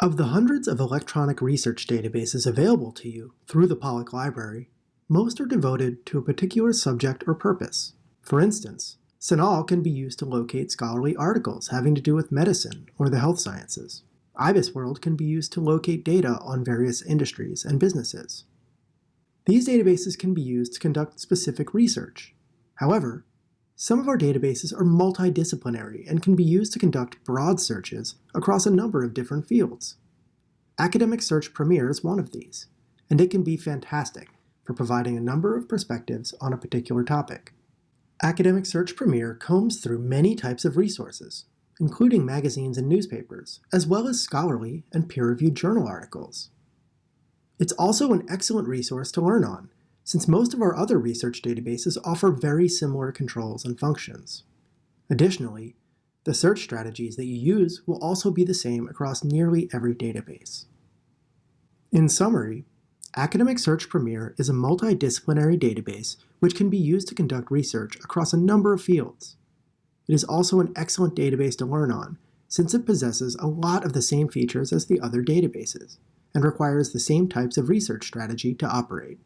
Of the hundreds of electronic research databases available to you through the Pollock Library, most are devoted to a particular subject or purpose. For instance, CINAHL can be used to locate scholarly articles having to do with medicine or the health sciences. IBISWorld can be used to locate data on various industries and businesses. These databases can be used to conduct specific research. However, some of our databases are multidisciplinary and can be used to conduct broad searches across a number of different fields. Academic Search Premier is one of these, and it can be fantastic for providing a number of perspectives on a particular topic. Academic Search Premier combs through many types of resources, including magazines and newspapers, as well as scholarly and peer-reviewed journal articles. It's also an excellent resource to learn on, since most of our other research databases offer very similar controls and functions. Additionally, the search strategies that you use will also be the same across nearly every database. In summary, Academic Search Premier is a multidisciplinary database which can be used to conduct research across a number of fields. It is also an excellent database to learn on, since it possesses a lot of the same features as the other databases, and requires the same types of research strategy to operate.